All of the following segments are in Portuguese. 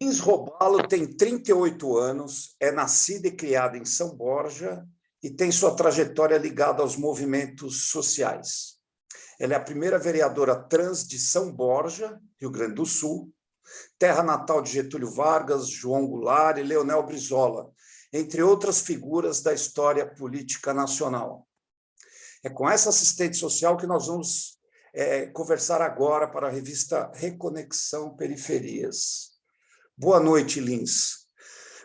Lins Robalo tem 38 anos, é nascida e criada em São Borja e tem sua trajetória ligada aos movimentos sociais. Ela é a primeira vereadora trans de São Borja, Rio Grande do Sul, terra natal de Getúlio Vargas, João Goulart e Leonel Brizola, entre outras figuras da história política nacional. É com essa assistente social que nós vamos é, conversar agora para a revista Reconexão Periferias. Boa noite, Lins.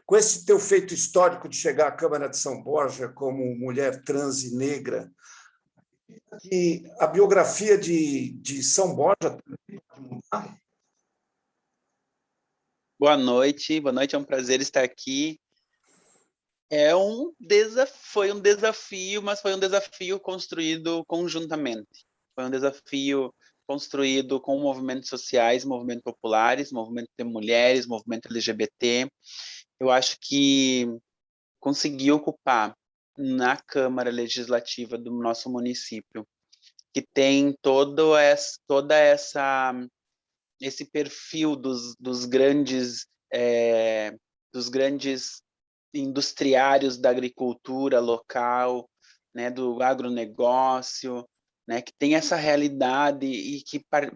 Com esse teu feito histórico de chegar à Câmara de São Borja como mulher trans e negra, que a biografia de, de São Borja? Boa noite, boa noite, é um prazer estar aqui. É um desafio, foi um desafio, mas foi um desafio construído conjuntamente. Foi um desafio construído com movimentos sociais, movimentos populares, movimento de mulheres, movimento LGBT. Eu acho que consegui ocupar na Câmara Legislativa do nosso município, que tem todo essa, toda essa esse perfil dos, dos grandes é, dos grandes industriários da agricultura local, né, do agronegócio, né, que tem essa realidade e que par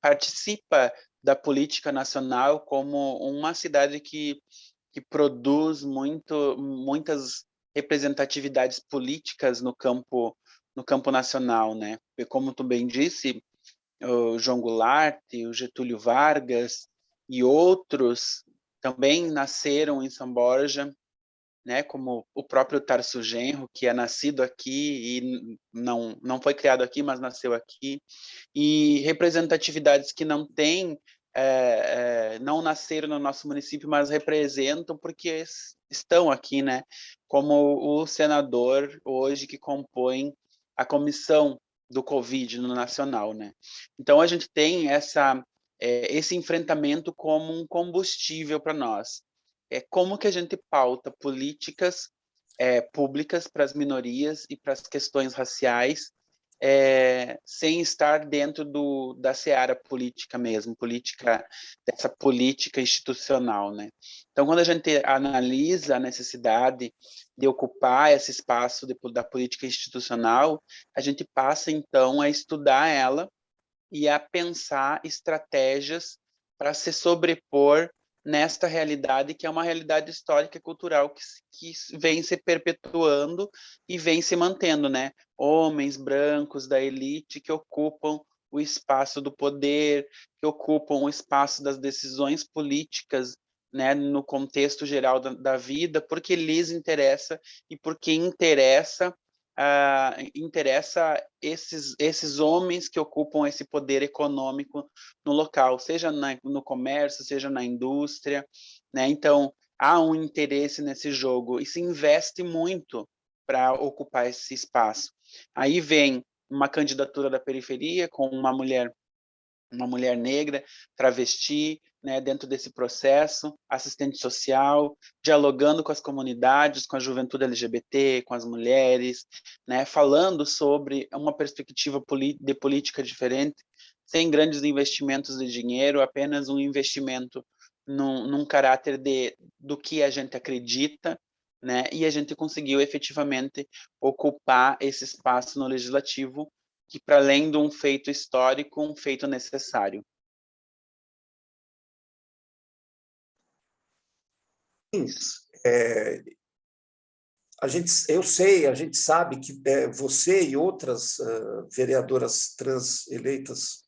participa da política nacional como uma cidade que, que produz muito, muitas representatividades políticas no campo no campo nacional, né? E como tu bem disse, o João Goulart, o Getúlio Vargas e outros também nasceram em São Borja, né, como o próprio Tarso Genro, que é nascido aqui e não, não foi criado aqui, mas nasceu aqui, e representatividades que não têm, é, é, não nasceram no nosso município, mas representam porque estão aqui, né, como o senador hoje que compõe a comissão do Covid no nacional, né. Então a gente tem essa, é, esse enfrentamento como um combustível para nós, é como que a gente pauta políticas é, públicas para as minorias e para as questões raciais, é, sem estar dentro do, da seara política mesmo, política dessa política institucional, né? Então, quando a gente analisa a necessidade de ocupar esse espaço de, da política institucional, a gente passa então a estudar ela e a pensar estratégias para se sobrepor nesta realidade que é uma realidade histórica e cultural que, que vem se perpetuando e vem se mantendo, né? Homens brancos da elite que ocupam o espaço do poder, que ocupam o espaço das decisões políticas, né, no contexto geral da, da vida, porque lhes interessa e porque interessa uh, interessa esses, esses homens que ocupam esse poder econômico no local, seja na, no comércio, seja na indústria, né? Então, há um interesse nesse jogo e se investe muito para ocupar esse espaço. Aí vem uma candidatura da periferia com uma mulher uma mulher negra, travesti, né, dentro desse processo, assistente social, dialogando com as comunidades, com a juventude LGBT, com as mulheres, né, falando sobre uma perspectiva de política diferente, sem grandes investimentos de dinheiro, apenas um investimento num, num caráter de, do que a gente acredita, né, e a gente conseguiu efetivamente ocupar esse espaço no legislativo que para além de um feito histórico, um feito necessário. É, a gente, eu sei, a gente sabe que é, você e outras uh, vereadoras trans eleitas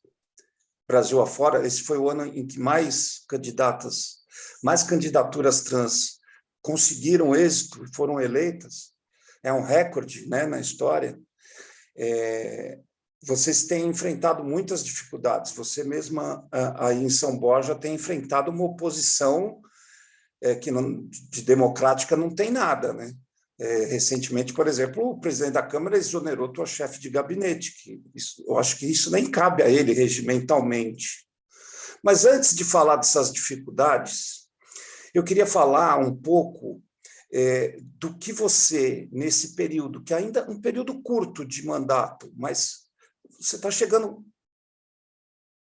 Brasil afora, esse foi o ano em que mais candidatas, mais candidaturas trans conseguiram êxito e foram eleitas. É um recorde né, na história. É, vocês têm enfrentado muitas dificuldades. Você mesma, aí em São Borja, tem enfrentado uma oposição é, que não, de democrática não tem nada. Né? É, recentemente, por exemplo, o presidente da Câmara exonerou tua chefe de gabinete. Que isso, eu acho que isso nem cabe a ele regimentalmente. Mas antes de falar dessas dificuldades, eu queria falar um pouco é, do que você, nesse período, que ainda é um período curto de mandato, mas você está chegando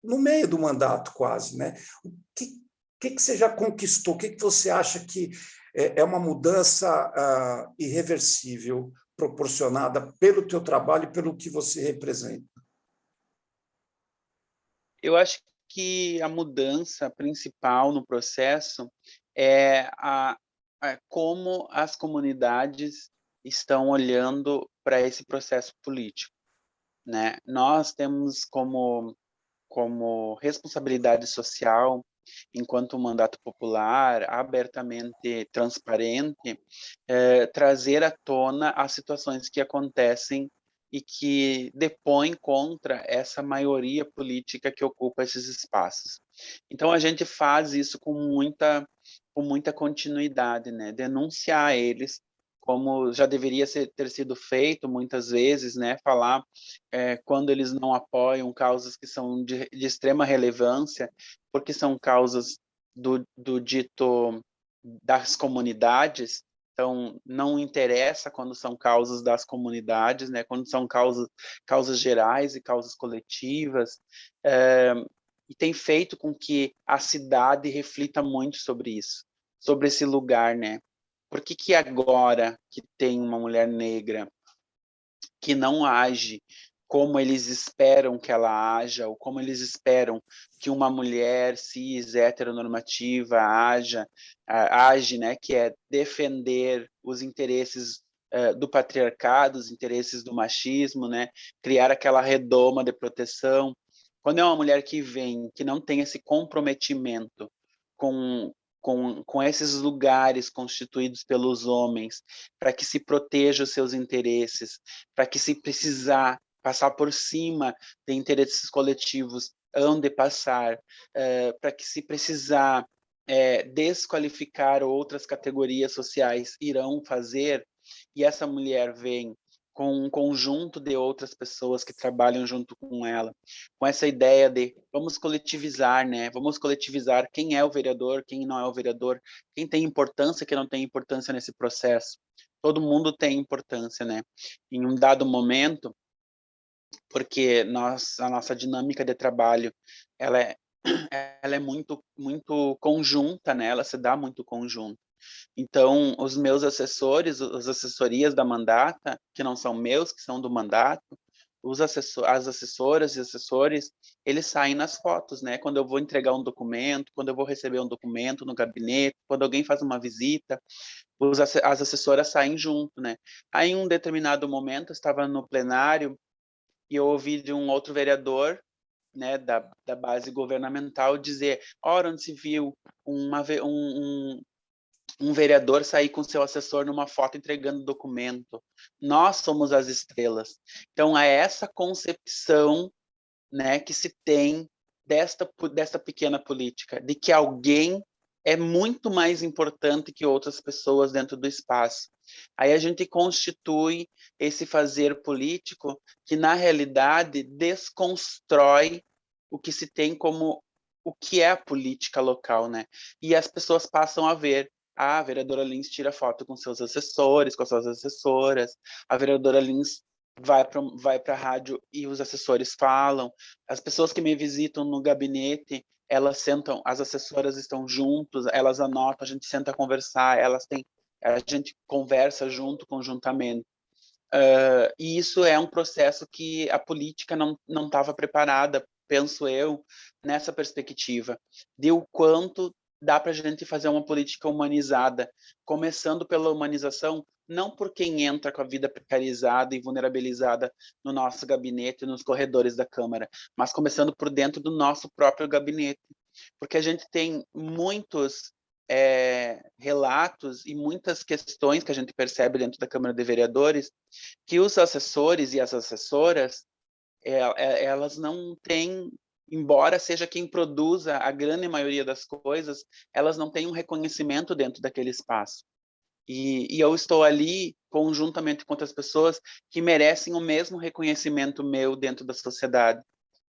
no meio do mandato quase, né? O que, que, que você já conquistou? O que, que você acha que é, é uma mudança uh, irreversível, proporcionada pelo teu trabalho e pelo que você representa? Eu acho que a mudança principal no processo é a, a como as comunidades estão olhando para esse processo político. Né? Nós temos como, como responsabilidade social, enquanto mandato popular, abertamente transparente, eh, trazer à tona as situações que acontecem e que depõem contra essa maioria política que ocupa esses espaços. Então a gente faz isso com muita com muita continuidade, né? Denunciar eles como já deveria ser, ter sido feito muitas vezes, né? Falar é, quando eles não apoiam causas que são de, de extrema relevância, porque são causas do, do dito das comunidades, então, não interessa quando são causas das comunidades, né? quando são causas, causas gerais e causas coletivas, é, e tem feito com que a cidade reflita muito sobre isso, sobre esse lugar, né? Por que, que agora que tem uma mulher negra que não age como eles esperam que ela haja, ou como eles esperam que uma mulher cis, heteronormativa haja, age, né, que é defender os interesses uh, do patriarcado, os interesses do machismo, né, criar aquela redoma de proteção. Quando é uma mulher que vem, que não tem esse comprometimento com, com, com esses lugares constituídos pelos homens, para que se proteja os seus interesses, para que se precisar passar por cima de interesses coletivos, onde passar, eh, para que se precisar eh, desqualificar outras categorias sociais, irão fazer, e essa mulher vem com um conjunto de outras pessoas que trabalham junto com ela, com essa ideia de vamos coletivizar, né? Vamos coletivizar quem é o vereador, quem não é o vereador, quem tem importância, quem não tem importância nesse processo. Todo mundo tem importância, né? Em um dado momento, porque nós, a nossa dinâmica de trabalho ela é, ela é muito, muito conjunta, né? ela se dá muito conjunto. Então, os meus assessores, as assessorias da mandata, que não são meus, que são do mandato, os assessor, as assessoras e assessores, eles saem nas fotos, né? Quando eu vou entregar um documento, quando eu vou receber um documento no gabinete, quando alguém faz uma visita, os, as assessoras saem junto, né? Aí, em um determinado momento, eu estava no plenário e eu ouvi de um outro vereador né, da, da base governamental dizer, ora, onde se viu uma, um, um, um vereador sair com seu assessor numa foto entregando documento. Nós somos as estrelas. Então, é essa concepção né, que se tem desta, desta pequena política, de que alguém é muito mais importante que outras pessoas dentro do espaço. Aí a gente constitui esse fazer político que, na realidade, desconstrói o que se tem como o que é a política local, né? E as pessoas passam a ver a vereadora Lins tira foto com seus assessores, com as suas assessoras, a vereadora Lins vai para vai a rádio e os assessores falam, as pessoas que me visitam no gabinete, elas sentam, as assessoras estão juntos, elas anotam, a gente senta a conversar, elas têm a gente conversa junto, conjuntamente. Uh, e isso é um processo que a política não não estava preparada, penso eu, nessa perspectiva, de o quanto dá para a gente fazer uma política humanizada, começando pela humanização, não por quem entra com a vida precarizada e vulnerabilizada no nosso gabinete, nos corredores da Câmara, mas começando por dentro do nosso próprio gabinete, porque a gente tem muitos é, relatos e muitas questões que a gente percebe dentro da Câmara de Vereadores que os assessores e as assessoras é, é, elas não têm, embora seja quem produza a grande maioria das coisas, elas não têm um reconhecimento dentro daquele espaço. E, e, eu estou ali conjuntamente com outras pessoas que merecem o mesmo reconhecimento meu dentro da sociedade,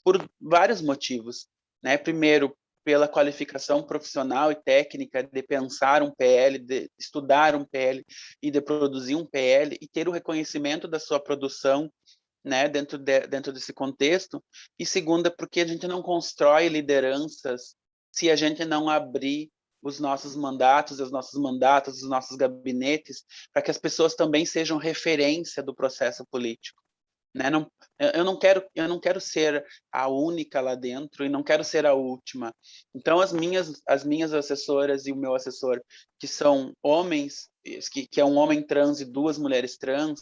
por vários motivos. Né? Primeiro, pela qualificação profissional e técnica de pensar um PL, de estudar um PL e de produzir um PL e ter o reconhecimento da sua produção né, dentro, de, dentro desse contexto. E segunda, porque a gente não constrói lideranças se a gente não abrir os nossos mandatos, os nossos mandatos, os nossos gabinetes, para que as pessoas também sejam referência do processo político. Né? Não, eu não quero eu não quero ser a única lá dentro e não quero ser a última. Então as minhas as minhas assessoras e o meu assessor que são homens que, que é um homem trans e duas mulheres trans,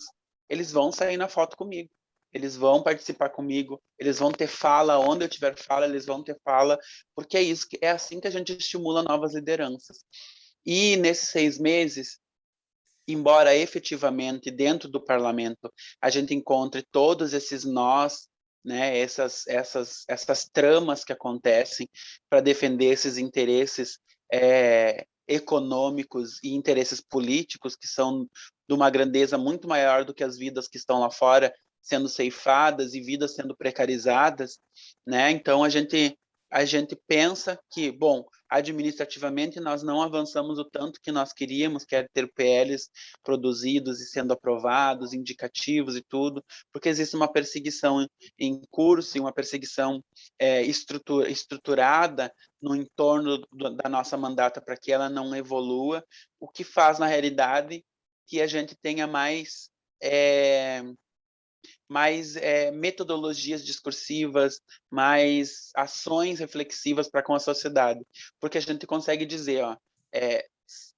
eles vão sair na foto comigo. Eles vão participar comigo, eles vão ter fala onde eu tiver fala, eles vão ter fala, porque é isso, é assim que a gente estimula novas lideranças. E nesses seis meses, embora efetivamente dentro do parlamento a gente encontre todos esses nós, né, essas, essas, essas tramas que acontecem para defender esses interesses é, econômicos e interesses políticos que são de uma grandeza muito maior do que as vidas que estão lá fora sendo ceifadas e vidas sendo precarizadas, né? Então a gente a gente pensa que, bom, administrativamente nós não avançamos o tanto que nós queríamos, que é ter PLs produzidos e sendo aprovados, indicativos e tudo, porque existe uma perseguição em curso e uma perseguição é, estrutura, estruturada no entorno do, da nossa mandata para que ela não evolua, o que faz, na realidade, que a gente tenha mais é, mais é, metodologias discursivas, mais ações reflexivas para com a sociedade. Porque a gente consegue dizer, ó, é,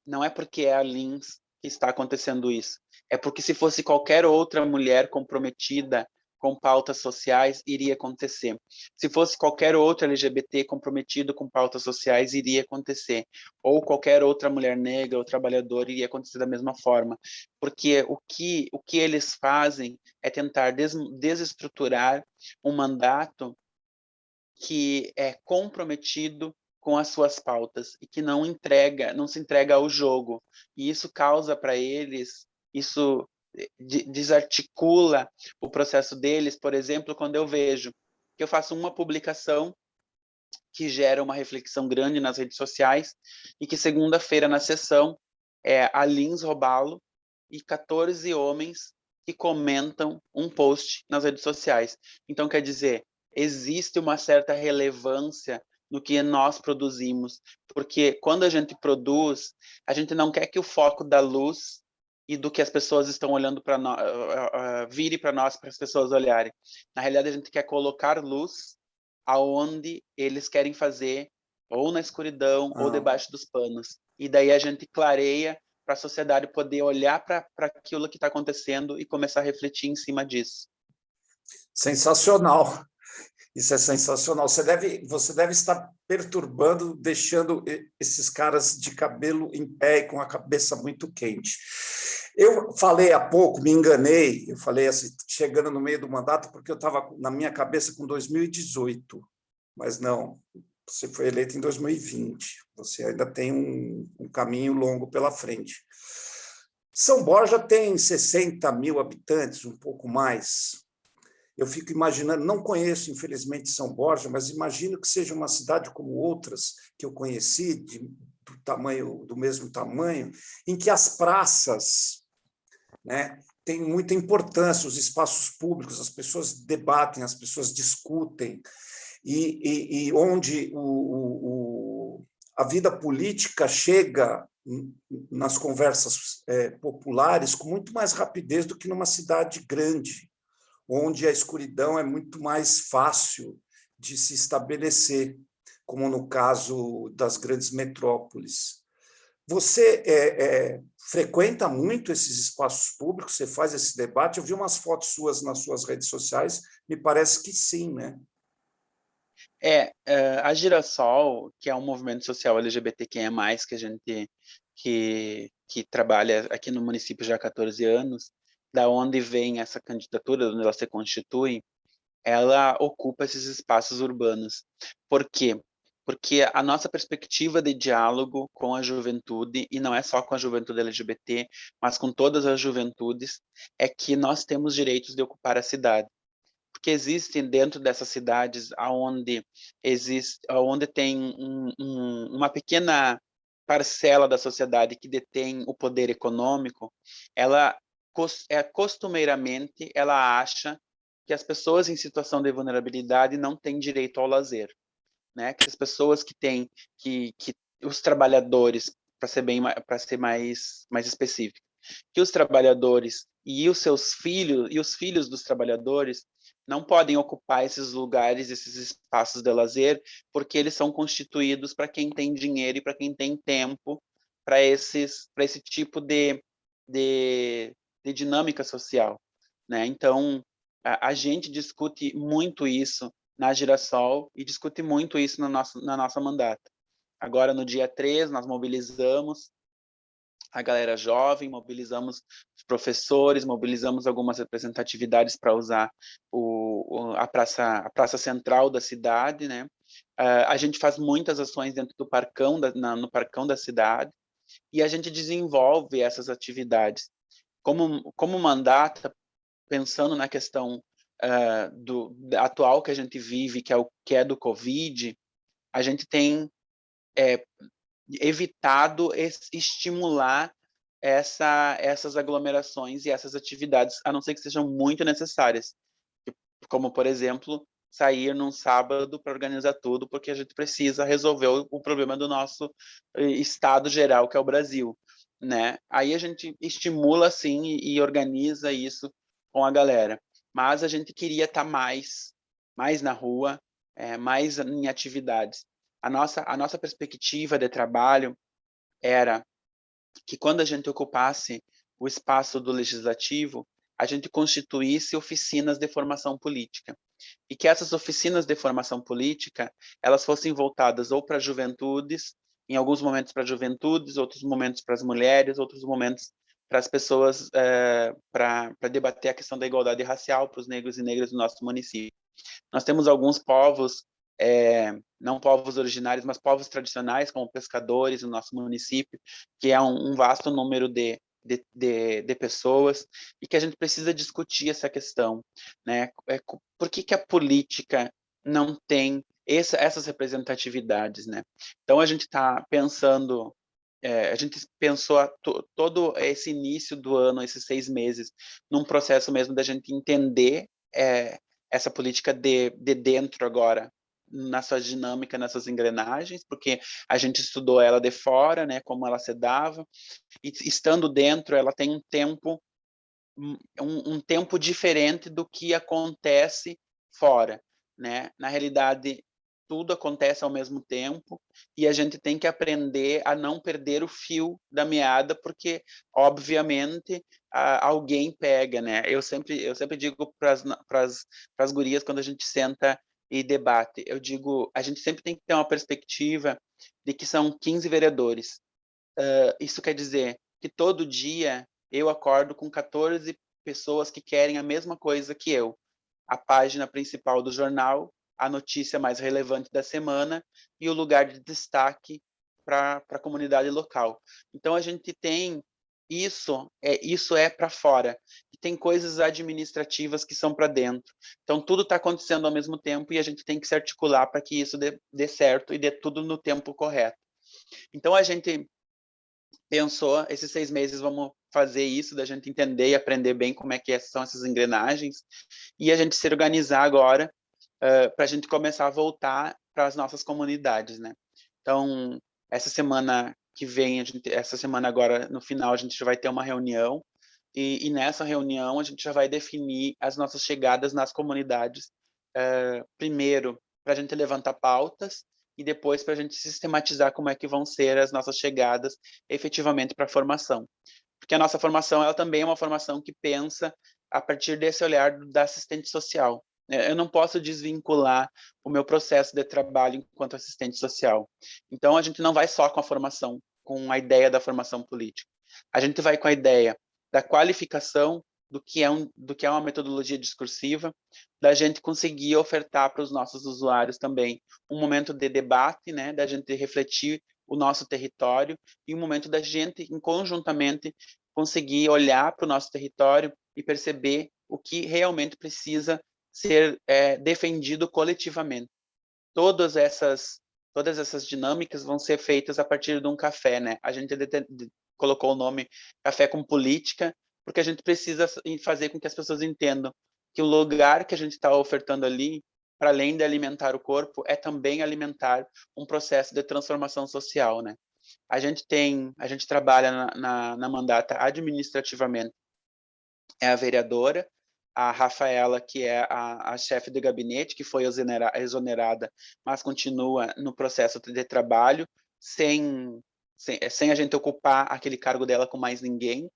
não é porque é a Lins que está acontecendo isso, é porque se fosse qualquer outra mulher comprometida com pautas sociais, iria acontecer. Se fosse qualquer outro LGBT comprometido com pautas sociais, iria acontecer. Ou qualquer outra mulher negra ou trabalhadora, iria acontecer da mesma forma. Porque o que, o que eles fazem é tentar des, desestruturar um mandato que é comprometido com as suas pautas e que não entrega, não se entrega ao jogo. E isso causa para eles, isso desarticula o processo deles, por exemplo, quando eu vejo que eu faço uma publicação que gera uma reflexão grande nas redes sociais e que segunda-feira na sessão é a Lins Robalo e 14 homens que comentam um post nas redes sociais. Então, quer dizer, existe uma certa relevância no que nós produzimos, porque quando a gente produz, a gente não quer que o foco da luz e do que as pessoas estão olhando para nós, uh, uh, vire para nós, para as pessoas olharem. Na realidade, a gente quer colocar luz aonde eles querem fazer, ou na escuridão, ah. ou debaixo dos panos. E daí a gente clareia para a sociedade poder olhar para aquilo que está acontecendo e começar a refletir em cima disso. Sensacional. Isso é sensacional. Você deve, você deve estar perturbando, deixando esses caras de cabelo em pé e com a cabeça muito quente. Eu falei há pouco, me enganei, eu falei assim, chegando no meio do mandato, porque eu estava na minha cabeça com 2018, mas não, você foi eleito em 2020, você ainda tem um, um caminho longo pela frente. São Borja tem 60 mil habitantes, um pouco mais, eu fico imaginando, não conheço, infelizmente, São Borja, mas imagino que seja uma cidade como outras que eu conheci, de, do tamanho do mesmo tamanho, em que as praças né, têm muita importância, os espaços públicos, as pessoas debatem, as pessoas discutem, e, e, e onde o, o, a vida política chega nas conversas é, populares com muito mais rapidez do que numa cidade grande onde a escuridão é muito mais fácil de se estabelecer, como no caso das grandes metrópoles. Você é, é, frequenta muito esses espaços públicos? Você faz esse debate? Eu vi umas fotos suas nas suas redes sociais, me parece que sim, né? É, é a Girassol, que é um movimento social LGBTQIA+, que a gente que, que trabalha aqui no município já há 14 anos, da onde vem essa candidatura, onde ela se constitui, ela ocupa esses espaços urbanos. Por quê? Porque a nossa perspectiva de diálogo com a juventude, e não é só com a juventude LGBT, mas com todas as juventudes, é que nós temos direitos de ocupar a cidade. Porque existem dentro dessas cidades onde, existe, onde tem um, um, uma pequena parcela da sociedade que detém o poder econômico, ela é, costumeiramente ela acha que as pessoas em situação de vulnerabilidade não têm direito ao lazer. né? Que as pessoas que têm, que, que os trabalhadores, para ser bem, para ser mais, mais específico, que os trabalhadores e os seus filhos e os filhos dos trabalhadores não podem ocupar esses lugares, esses espaços de lazer, porque eles são constituídos para quem tem dinheiro e para quem tem tempo para esses para esse tipo de, de, de dinâmica social, né? Então a, a, gente discute muito isso na Girassol e discute muito isso na nossa na nossa mandata. Agora no dia 3 nós mobilizamos a galera jovem, mobilizamos os professores, mobilizamos algumas representatividades para usar o, a, praça, a praça central da cidade, né? Uh, a gente faz muitas ações dentro do parcão, da, na, no parcão da cidade, e a gente desenvolve essas atividades. Como, como mandata, pensando na questão uh, do, atual que a gente vive, que é, o, que é do Covid, a gente tem é, evitado estimular essa, essas aglomerações e essas atividades, a não ser que sejam muito necessárias. Como, por exemplo, sair num sábado para organizar tudo, porque a gente precisa resolver o, o, problema do nosso eh, estado geral, que é o Brasil. Né? Aí a gente estimula, assim, e, e organiza isso com a galera. Mas a gente queria estar tá mais, mais na rua, é, mais em atividades a nossa, a nossa perspectiva de trabalho era que quando a gente ocupasse o espaço do legislativo, a gente constituísse oficinas de formação política. E que essas oficinas de formação política, elas fossem voltadas ou para juventudes, em alguns momentos para juventudes, outros momentos para as mulheres, outros momentos para as pessoas, é, eh, para debater a questão da igualdade racial para os negros e negras do nosso município. Nós temos alguns povos é, não povos originários, mas povos tradicionais, como pescadores no nosso município, que é um, um vasto número de, de, de, de, pessoas, e que a gente precisa discutir essa questão. Né? É, por que, que a política não tem essa, essas representatividades? Né? Então, a gente está pensando é, a gente pensou to, todo esse início do ano, esses seis meses, num processo mesmo da gente entender é, essa política de, de dentro agora, na sua dinâmica, nessas engrenagens, porque a gente estudou ela de fora, né, como ela se dava, e estando dentro, ela tem um tempo um, um tempo diferente do que acontece fora, né? Na realidade, tudo acontece ao mesmo tempo e a gente tem que aprender a não perder o fio da meada, porque obviamente a, alguém pega, né? Eu sempre eu sempre digo para as gurias quando a gente senta e debate. Eu digo, a gente sempre tem que ter uma perspectiva de que são 15 vereadores. Uh, isso quer dizer que todo dia eu acordo com 14 pessoas que querem a mesma coisa que eu. A página principal do jornal, a notícia mais relevante da semana e o lugar de destaque para a comunidade local. Então, a gente tem isso é isso é para fora. E tem coisas administrativas que são para dentro. Então tudo está acontecendo ao mesmo tempo e a gente tem que se articular para que isso dê, dê, certo e dê tudo no tempo correto. Então a gente pensou esses seis meses vamos fazer isso da gente entender e aprender bem como é que são essas engrenagens e a gente se organizar agora uh, para a gente começar a voltar para as nossas comunidades né então essa semana que vem, gente, essa semana agora, no final, a gente vai ter uma reunião, e, e nessa reunião a gente já vai definir as nossas chegadas nas comunidades, uh, primeiro para a gente levantar pautas, e depois para a gente sistematizar como é que vão ser as nossas chegadas efetivamente para a formação. Porque a nossa formação ela também é uma formação que pensa a partir desse olhar da assistente social. É, eu não posso desvincular o meu processo de trabalho enquanto assistente social. Então, a gente não vai só com a formação, com a ideia da formação política. A gente vai com a ideia da qualificação do que é, um, do que é uma metodologia discursiva, da gente conseguir ofertar para os nossos usuários também um momento de debate, né, da gente refletir o nosso território e um momento da gente, conjuntamente, conseguir olhar para o nosso território e perceber o que realmente precisa ser é, defendido coletivamente. Todas essas todas essas dinâmicas vão ser feitas a partir de um café, né? A gente colocou o nome Café com Política, porque a gente precisa fazer com que as pessoas entendam que o lugar que a gente está ofertando ali para além de alimentar o corpo, é também alimentar um processo de transformação social, né? A gente tem, a gente trabalha na, na, na mandata administrativamente, é a vereadora, a Rafaela, que é a, a chefe de gabinete, que foi exonerada, mas continua no processo de trabalho, sem, sem, sem a gente ocupar aquele cargo dela com mais ninguém.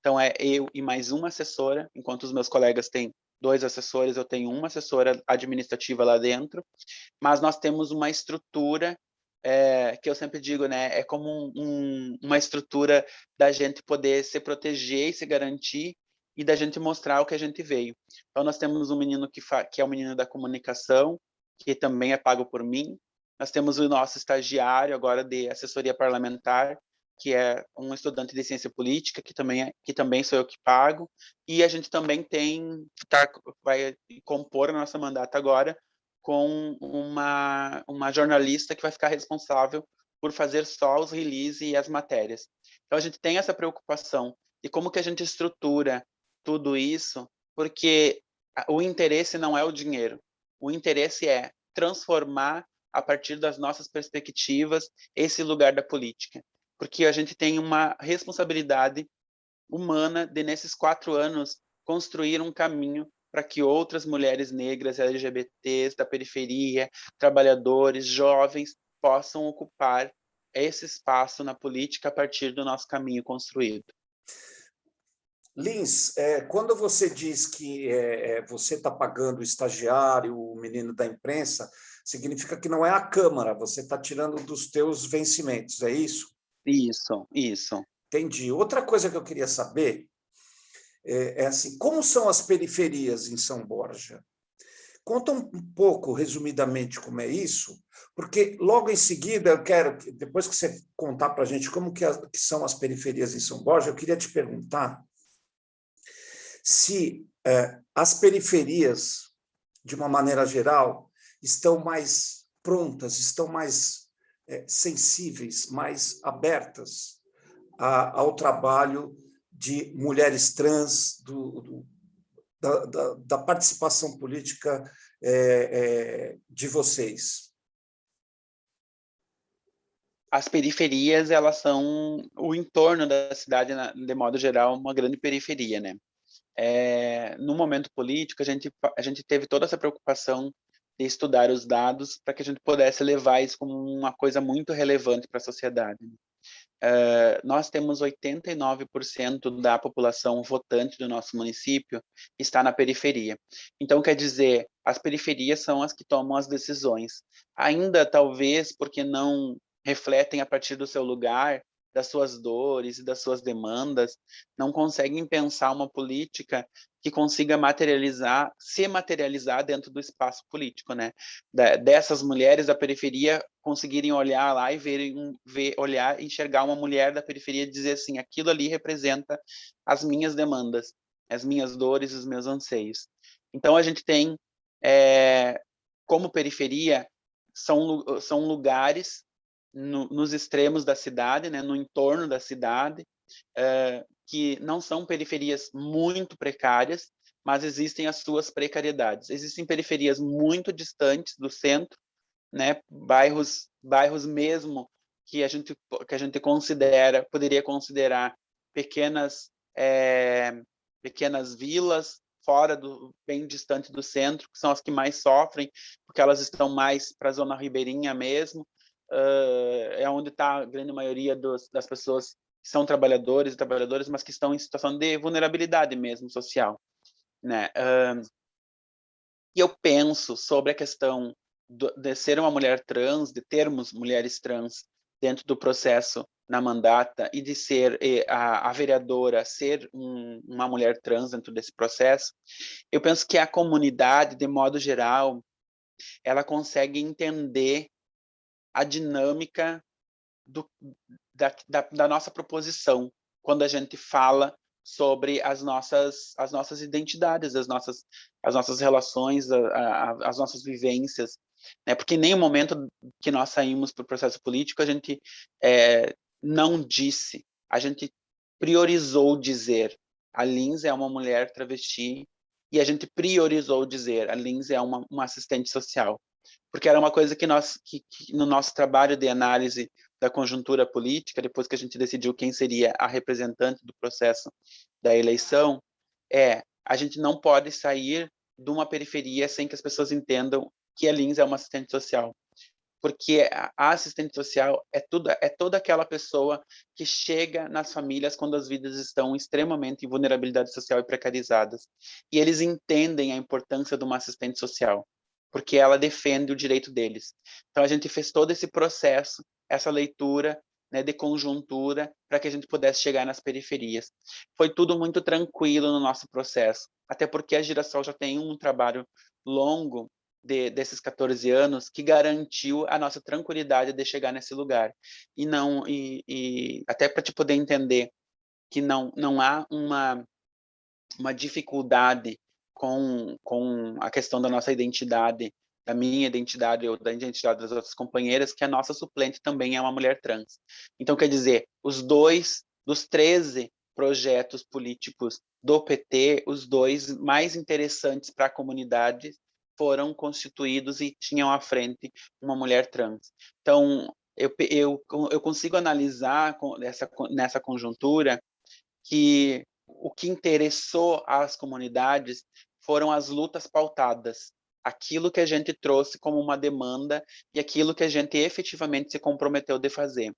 Então, é eu e mais uma assessora, enquanto os meus colegas têm dois assessores, eu tenho uma assessora administrativa lá dentro, mas nós temos uma estrutura é, que eu sempre digo, né, é como um, um, uma estrutura da gente poder se proteger e se garantir e da gente mostrar o que a gente veio. Então, nós temos um menino que, que é o menino da comunicação, que também é pago por mim. Nós temos o nosso estagiário agora de assessoria parlamentar, que é um estudante de ciência política, que também, é, que também sou eu que pago, e a gente também tem, tá, vai compor a nossa mandata agora com uma, uma jornalista que vai ficar responsável por fazer só os release e as matérias. Então, a gente tem essa preocupação de como que a gente estrutura tudo isso, porque o interesse não é o dinheiro, o interesse é transformar, a partir das nossas perspectivas, esse lugar da política porque a gente tem uma responsabilidade humana de, nesses quatro anos, construir um caminho para que outras mulheres negras, LGBTs, da periferia, trabalhadores, jovens, possam ocupar esse espaço na política a partir do nosso caminho construído. Lins, é, quando você diz que é, é você está pagando o estagiário, o menino da imprensa, significa que não é a Câmara, você está tirando dos teus vencimentos, é isso? Isso, isso. Entendi. Outra coisa que eu queria saber é, é assim, como são as periferias em São Borja? Conta um pouco, resumidamente, como é isso, porque logo em seguida eu quero, depois que você contar para a gente como que, que, são as periferias em São Borja, eu queria te perguntar se é, as periferias, de uma maneira geral, estão mais prontas, estão mais é, sensíveis, mais abertas a, ao trabalho de mulheres trans, do, do, da, da, da, participação política é, de vocês? As periferias, elas são o entorno da cidade, de modo geral, uma grande periferia, né? É, no momento político, a gente, a gente teve toda essa preocupação de estudar os dados para que a gente pudesse levar isso como uma coisa muito relevante para a sociedade. Uh, nós temos 89% da população votante do nosso município está na periferia. Então, quer dizer, as periferias são as que tomam as decisões. Ainda, talvez, porque não refletem a partir do seu lugar, das suas dores e das suas demandas, não conseguem pensar uma política que consiga materializar, se materializar dentro do espaço político, né? dessas mulheres da periferia conseguirem olhar lá e verem, ver, olhar, enxergar uma mulher da periferia e dizer assim, aquilo ali representa as minhas demandas, as minhas dores, os meus anseios. Então a gente tem, é, como periferia, são, são lugares no, nos extremos da cidade, né, no entorno da cidade, é, que não são periferias muito precárias, mas existem as suas precariedades. Existem periferias muito distantes do centro, né, bairros, bairros mesmo que a gente que a gente considera, poderia considerar pequenas é, pequenas vilas fora do bem distante do centro, que são as que mais sofrem, porque elas estão mais para a zona ribeirinha mesmo, uh, é onde está a grande maioria dos, das pessoas que são trabalhadores e trabalhadoras, mas que estão em situação de vulnerabilidade mesmo social. Né? E eu penso sobre a questão do, de ser uma mulher trans, de termos mulheres trans dentro do processo na mandata e de ser a, a vereadora ser um, uma mulher trans dentro desse processo, eu penso que a comunidade, de modo geral, ela consegue entender a dinâmica do, da, da, da, nossa proposição quando a gente fala sobre as nossas as nossas identidades, as nossas as nossas relações, a, a, as nossas vivências, né? Porque em nenhum momento que nós saímos para o processo político a gente é, não disse, a gente priorizou dizer a Lins é uma mulher travesti e a gente priorizou dizer a Lins é uma, uma assistente social, porque era uma coisa que nós, que, que, no nosso trabalho de análise da conjuntura política, depois que a gente decidiu quem seria a representante do processo da eleição, é a gente não pode sair de uma periferia sem que as pessoas entendam que a Lins é uma assistente social. Porque a assistente social é tudo é toda aquela pessoa que chega nas famílias quando as vidas estão extremamente em vulnerabilidade social e precarizadas. E eles entendem a importância de uma assistente social porque ela defende o direito deles então a gente fez todo esse processo essa leitura né, de conjuntura para que a gente pudesse chegar nas periferias foi tudo muito tranquilo no nosso processo até porque a Girassol já tem um trabalho longo de, desses 14 anos que garantiu a nossa tranquilidade de chegar nesse lugar. E não e, e até para te poder entender que não não há uma uma dificuldade com com a questão da nossa identidade, da minha identidade ou da identidade das outras companheiras, que a nossa suplente também é uma mulher trans. Então quer dizer, os dois dos 13 projetos políticos do PT, os dois mais interessantes para a comunidade foram constituídos e tinham à frente uma mulher trans. Então, eu, eu, eu consigo analisar nessa, nessa conjuntura que o que interessou às comunidades foram as lutas pautadas, aquilo que a gente trouxe como uma demanda e aquilo que a gente efetivamente se comprometeu de fazer,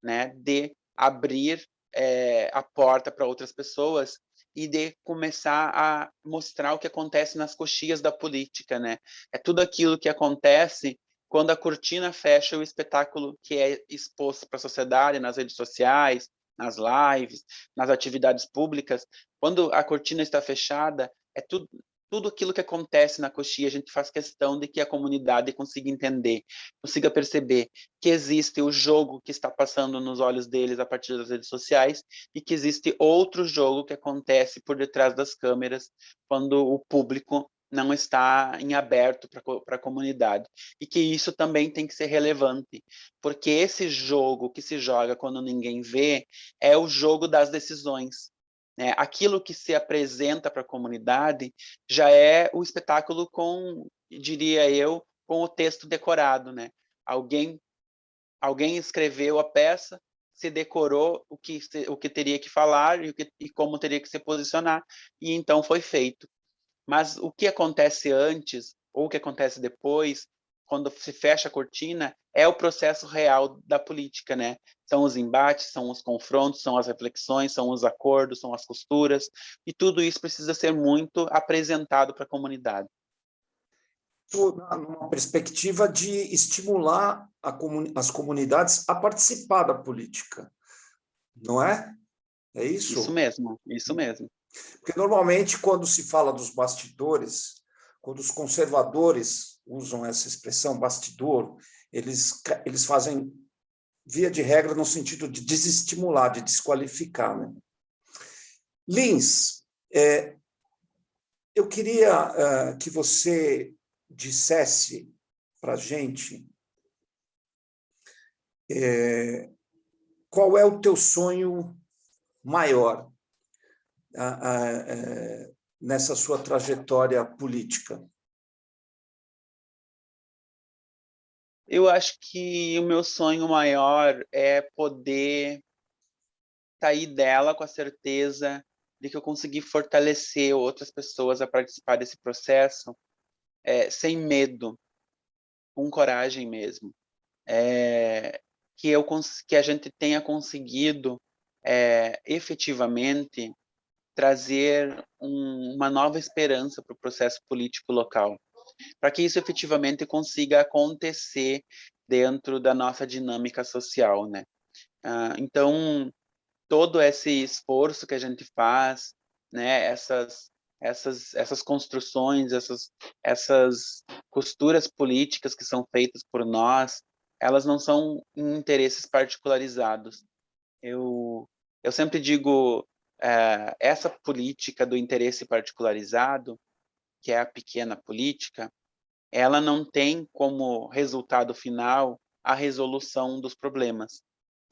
né? de abrir é, a porta para outras pessoas e de começar a mostrar o que acontece nas coxias da política, né? É tudo aquilo que acontece quando a cortina fecha o espetáculo que é exposto para a sociedade nas redes sociais, nas lives, nas atividades públicas. Quando a cortina está fechada, é tudo tudo aquilo que acontece na coxia, a gente faz questão de que a comunidade consiga entender, consiga perceber que existe o jogo que está passando nos olhos deles a partir das redes sociais e que existe outro jogo que acontece por detrás das câmeras quando o público não está em aberto para a comunidade. E que isso também tem que ser relevante, porque esse jogo que se joga quando ninguém vê é o jogo das decisões. Né? Aquilo que se apresenta para a comunidade já é o espetáculo com, diria eu, com o texto decorado. Né? Alguém, alguém escreveu a peça, se decorou o que, o que teria que falar e, que, e como teria que se posicionar, e então foi feito. Mas o que acontece antes, ou o que acontece depois, quando se fecha a cortina, é o processo real da política, né? São os embates, são os confrontos, são as reflexões, são os acordos, são as costuras, e tudo isso precisa ser muito apresentado para a comunidade. Numa perspectiva de estimular comuni as comunidades a participar da política, não é? É isso? Isso mesmo, isso mesmo. Porque normalmente quando se fala dos bastidores, quando os conservadores usam essa expressão bastidor, eles, eles fazem via de regra no sentido de desestimular, de desqualificar. Né? Lins, é, eu queria uh, que você dissesse para a gente é, qual é o teu sonho maior uh, uh, nessa sua trajetória política? Eu acho que o meu sonho maior é poder sair dela com a certeza de que eu consegui fortalecer outras pessoas a participar desse processo é, sem medo, com coragem mesmo. É, que, eu, que a gente tenha conseguido é, efetivamente trazer um, uma nova esperança para o processo político local, para que isso efetivamente consiga acontecer dentro da nossa dinâmica social, né? Ah, então, todo esse esforço que a gente faz, né, essas essas essas construções, essas essas costuras políticas que são feitas por nós, elas não são interesses particularizados. Eu eu sempre digo é, essa política do interesse particularizado, que é a pequena política, ela não tem como resultado final a resolução dos problemas,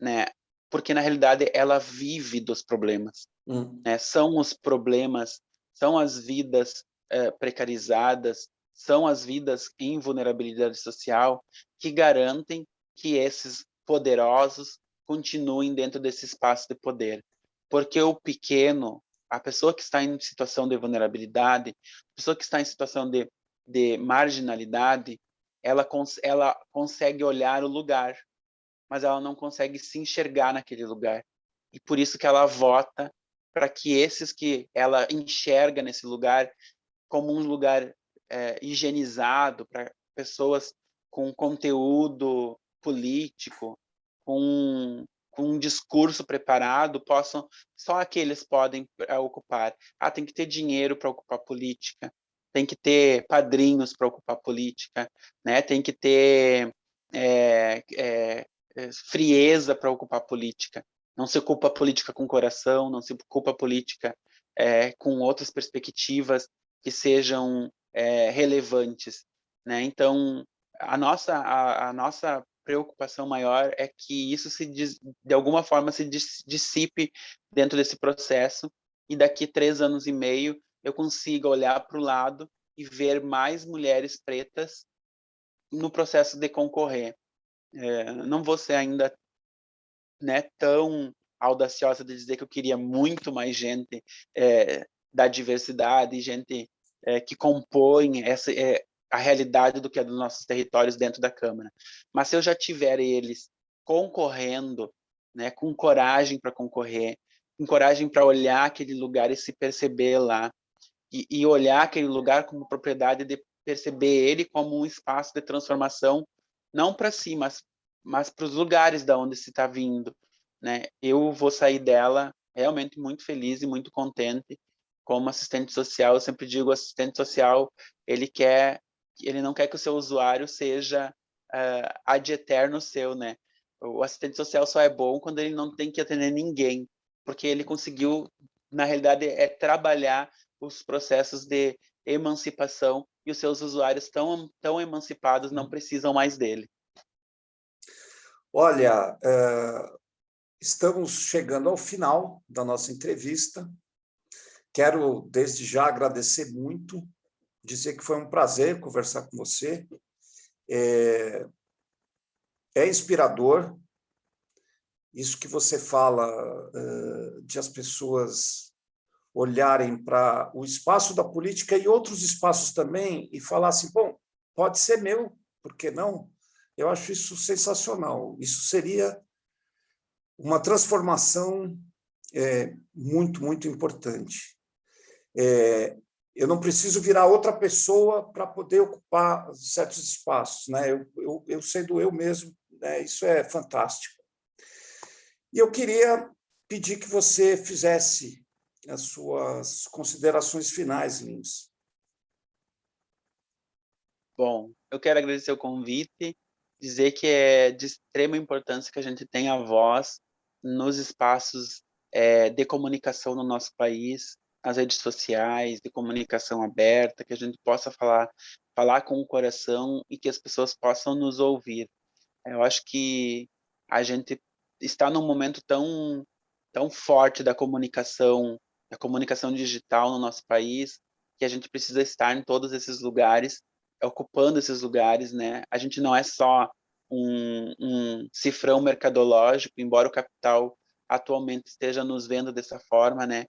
né? Porque na realidade ela vive dos problemas, hum. né? São os problemas, são as vidas é, precarizadas, são as vidas em vulnerabilidade social que garantem que esses poderosos continuem dentro desse espaço de poder. Porque o pequeno, a pessoa que está em situação de vulnerabilidade, a pessoa que está em situação de, de marginalidade, ela, cons ela consegue olhar o lugar, mas ela não consegue se enxergar naquele lugar. E por isso que ela vota para que esses que ela enxerga nesse lugar como um lugar é, higienizado para pessoas com conteúdo político, com, com, um discurso preparado, possam só aqueles podem é, ocupar. Ah, tem que ter dinheiro para ocupar política, tem que ter padrinhos para ocupar política, né? Tem que ter é, é, frieza para ocupar política. Não se ocupa política com coração, não se ocupa política é, com outras perspectivas que sejam relevantes, né? Então, a nossa a, a, nossa preocupação maior é que isso se de alguma forma se dissipe dentro desse processo e daqui três anos e meio eu consiga olhar para o lado e ver mais mulheres pretas no processo de concorrer. É, não vou ser ainda né, tão audaciosa de dizer que eu queria muito mais gente é, da diversidade, gente é, que compõem essa, é, a realidade do que é dos nossos territórios dentro da Câmara. Mas se eu já tiver eles concorrendo, né, com coragem para concorrer, com coragem para olhar aquele lugar e se perceber lá, e, e olhar aquele lugar como propriedade de perceber ele como um espaço de transformação, não para si, mas, mas para os lugares da onde se está vindo. Né? Eu vou sair dela realmente muito feliz e muito contente como assistente social, eu sempre digo, assistente social, ele quer, ele não quer que o seu usuário seja uh, ad eterno seu, né? O assistente social só é bom quando ele não tem que atender ninguém, porque ele conseguiu, na realidade, é trabalhar os processos de emancipação e os seus usuários tão, tão emancipados não precisam mais dele. Olha, uh, estamos chegando ao final da nossa entrevista. Quero, desde já, agradecer muito, dizer que foi um prazer conversar com você. É, é inspirador isso que você fala uh, de as pessoas olharem para o espaço da política e outros espaços também e falar assim, bom, pode ser meu, por que não? Eu acho isso sensacional. Isso seria uma transformação é, muito, muito importante. É, eu não preciso virar outra pessoa para poder ocupar certos espaços. Né? Eu, eu, eu sendo eu mesmo, né? isso é fantástico. E eu queria pedir que você fizesse as suas considerações finais, Lins. Bom, eu quero agradecer o convite, dizer que é de extrema importância que a gente tenha voz nos espaços é, de comunicação no nosso país, as redes sociais, de comunicação aberta, que a gente possa falar, falar com o coração e que as pessoas possam nos ouvir. Eu acho que a gente está num momento tão tão forte da comunicação, da comunicação digital no nosso país, que a gente precisa estar em todos esses lugares, ocupando esses lugares, né? A gente não é só um, um cifrão mercadológico, embora o capital atualmente esteja nos vendo dessa forma, né?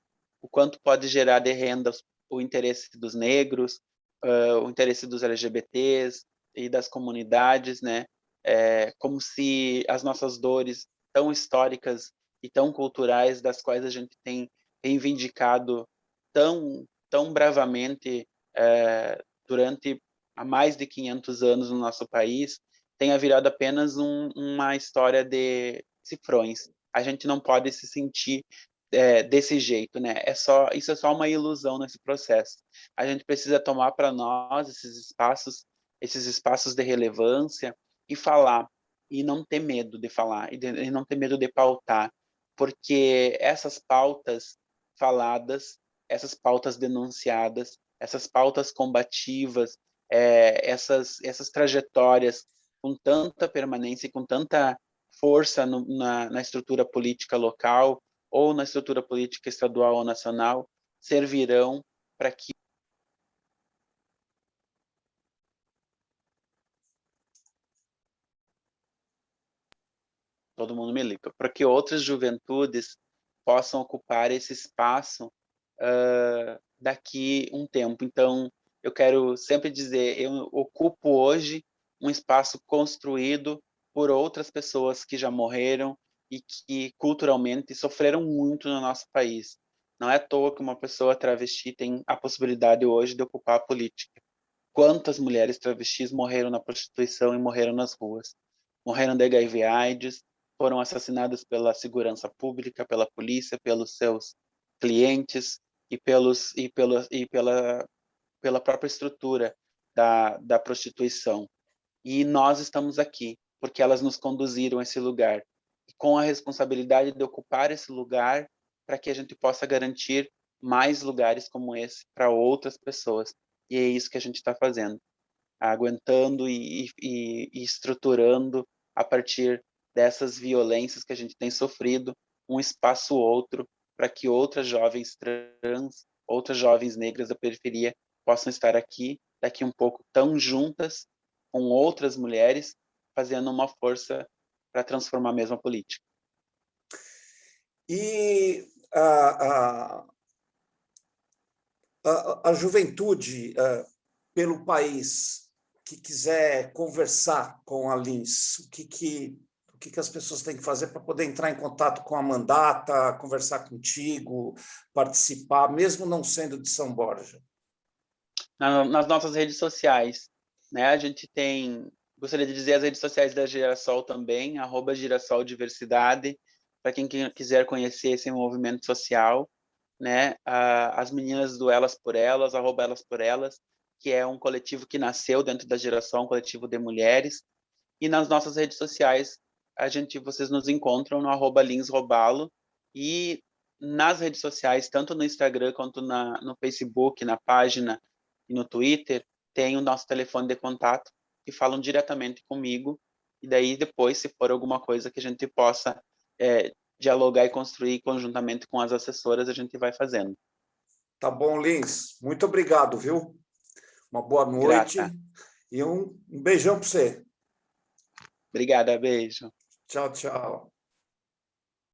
O quanto pode gerar de renda o interesse dos negros, uh, o interesse dos LGBTs e das comunidades, né? É, como se as nossas dores tão históricas e tão culturais, das quais a gente tem reivindicado tão, tão bravamente é, durante há mais de 500 anos no nosso país, tenha virado apenas um, uma história de cifrões. A gente não pode se sentir é, desse jeito, né? É só isso é só uma ilusão nesse processo. A gente precisa tomar para nós esses espaços, esses espaços de relevância e falar e não ter medo de falar e, de, e não ter medo de pautar, porque essas pautas faladas, essas pautas denunciadas, essas pautas combativas, é, essas essas trajetórias com tanta permanência e com tanta força no, na, na estrutura política local ou na estrutura política estadual ou nacional, servirão para que todo mundo me liga, para que outras juventudes possam ocupar esse espaço uh, daqui um tempo. Então, eu quero sempre dizer, eu ocupo hoje um espaço construído por outras pessoas que já morreram, e que culturalmente sofreram muito no nosso país. Não é à toa que uma pessoa travesti tem a possibilidade hoje de ocupar a política. Quantas mulheres travestis morreram na prostituição e morreram nas ruas? Morreram de HIV AIDS, foram assassinadas pela segurança pública, pela polícia, pelos seus clientes e, pelos, e, pela, e pela, pela própria estrutura da, da prostituição. E nós estamos aqui, porque elas nos conduziram a esse lugar. Com a responsabilidade de ocupar esse lugar para que a gente possa garantir mais lugares como esse para outras pessoas. E é isso que a gente está fazendo, aguentando e, e, e estruturando a partir dessas violências que a gente tem sofrido, um espaço outro para que outras jovens trans, outras jovens negras da periferia possam estar aqui, daqui um pouco tão juntas com outras mulheres, fazendo uma força para transformar a mesma política. E a, a, a, a juventude pelo país que quiser conversar com a Lins, o que, que o que, que as pessoas têm que fazer para poder entrar em contato com a mandata, conversar contigo, participar, mesmo não sendo de São Borja? nas nossas redes sociais. Né? A gente tem, gostaria de dizer as redes sociais da Girassol também, arroba Girassol Diversidade, para quem quiser conhecer esse movimento social. Né? As meninas do Elas por Elas, arroba Elas por Elas, que é um coletivo que nasceu dentro da Girassol, um coletivo de mulheres. E nas nossas redes sociais, a gente, vocês nos encontram no arroba linsrobalo e nas redes sociais, tanto no Instagram quanto na, no Facebook, na página e no Twitter, tem o nosso telefone de contato que falam diretamente comigo e daí depois, se for alguma coisa que a gente possa é, dialogar e construir conjuntamente com as assessoras, a gente vai fazendo. Tá bom, Lins. Muito obrigado, viu? Uma boa noite Grata. e um, um beijão para você. Obrigada, beijo. Tchau, tchau.